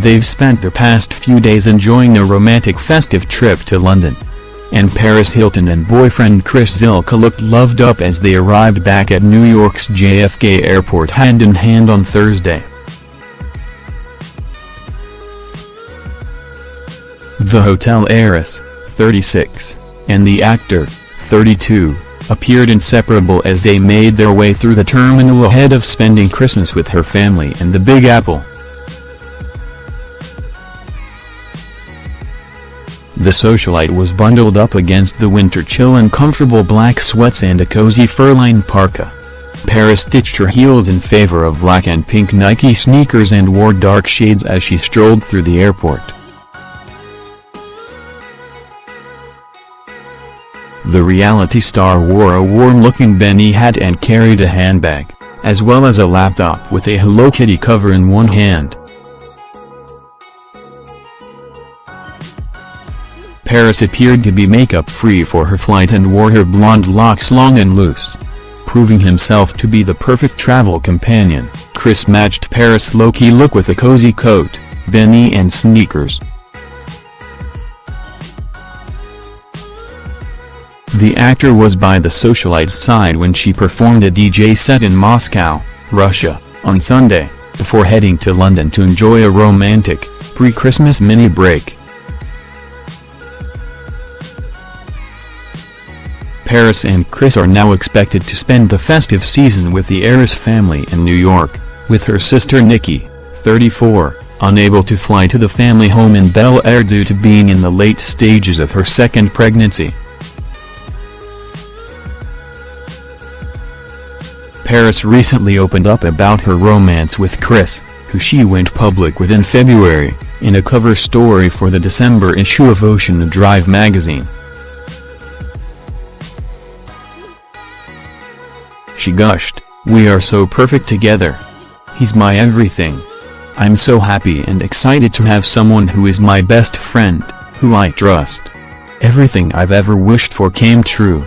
They've spent the past few days enjoying a romantic festive trip to London. And Paris Hilton and boyfriend Chris Zylka looked loved up as they arrived back at New York's JFK airport hand in hand on Thursday. The hotel heiress, 36, and the actor, 32, appeared inseparable as they made their way through the terminal ahead of spending Christmas with her family in the Big Apple. The socialite was bundled up against the winter chill in comfortable black sweats and a cozy fur-lined parka. Paris ditched her heels in favor of black and pink Nike sneakers and wore dark shades as she strolled through the airport. The reality star wore a warm-looking beanie hat and carried a handbag, as well as a laptop with a Hello Kitty cover in one hand. Paris appeared to be makeup-free for her flight and wore her blonde locks long and loose. Proving himself to be the perfect travel companion, Chris matched Paris' low-key look with a cozy coat, beanie and sneakers. The actor was by the socialite's side when she performed a DJ set in Moscow, Russia, on Sunday, before heading to London to enjoy a romantic, pre-Christmas mini break. Paris and Chris are now expected to spend the festive season with the heiress family in New York, with her sister Nikki, 34, unable to fly to the family home in Bel Air due to being in the late stages of her second pregnancy. Paris recently opened up about her romance with Chris, who she went public with in February, in a cover story for the December issue of Ocean Drive magazine. She gushed, We are so perfect together. He's my everything. I'm so happy and excited to have someone who is my best friend, who I trust. Everything I've ever wished for came true.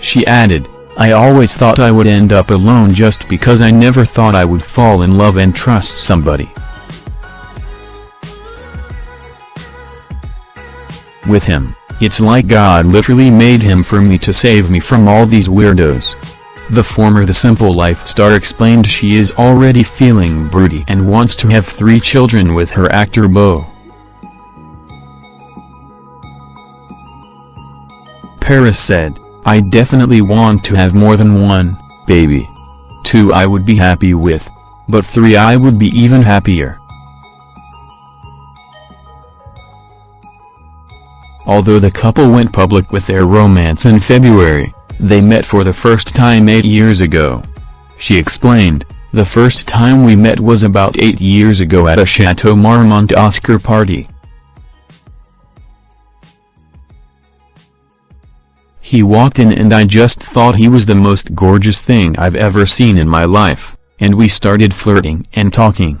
She added, I always thought I would end up alone just because I never thought I would fall in love and trust somebody. With him. It's like God literally made him for me to save me from all these weirdos. The former The Simple Life star explained she is already feeling broody and wants to have three children with her actor beau. Paris said, I definitely want to have more than one, baby. Two I would be happy with. But three I would be even happier. Although the couple went public with their romance in February, they met for the first time eight years ago. She explained, the first time we met was about eight years ago at a Chateau Marmont Oscar party. He walked in and I just thought he was the most gorgeous thing I've ever seen in my life, and we started flirting and talking.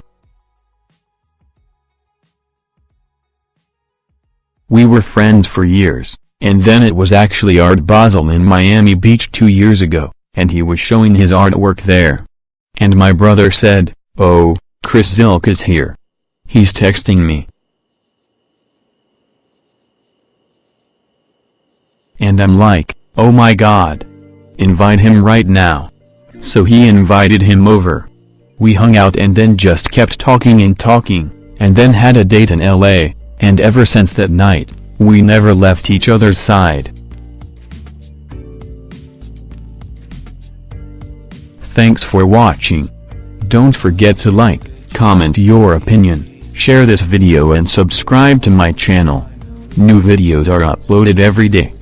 We were friends for years, and then it was actually Art Basel in Miami Beach two years ago, and he was showing his artwork there. And my brother said, oh, Chris Zylka is here. He's texting me. And I'm like, oh my god. Invite him right now. So he invited him over. We hung out and then just kept talking and talking, and then had a date in LA and ever since that night, we never left each other's side. Thanks for watching. Don't forget to like, comment your opinion, share this video and subscribe to my channel. New videos are uploaded every day.